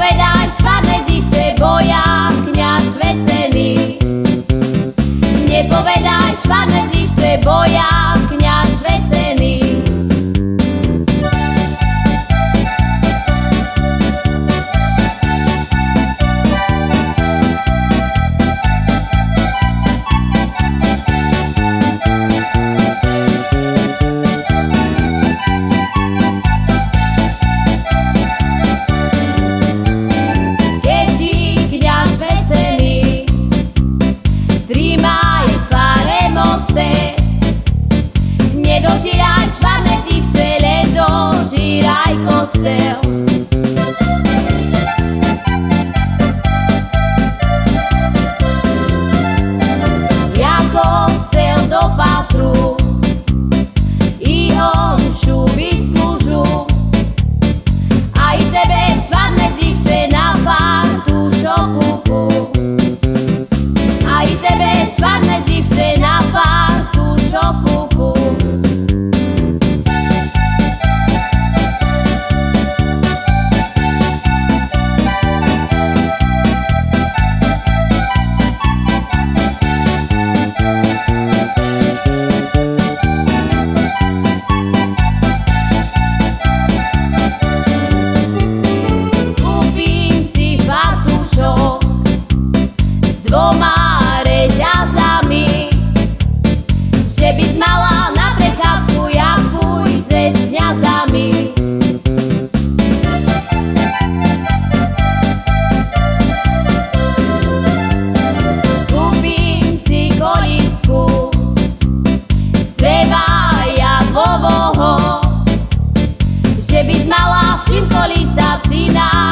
povedať, švar medzi chce boja, kniaz svecený. Nepovedaj, švar medzi céu. brala na prechádzku, ja pôjde s kniazami. Kúpim si konisku, treba ja dvoboho, že by mala všim kolisa cina.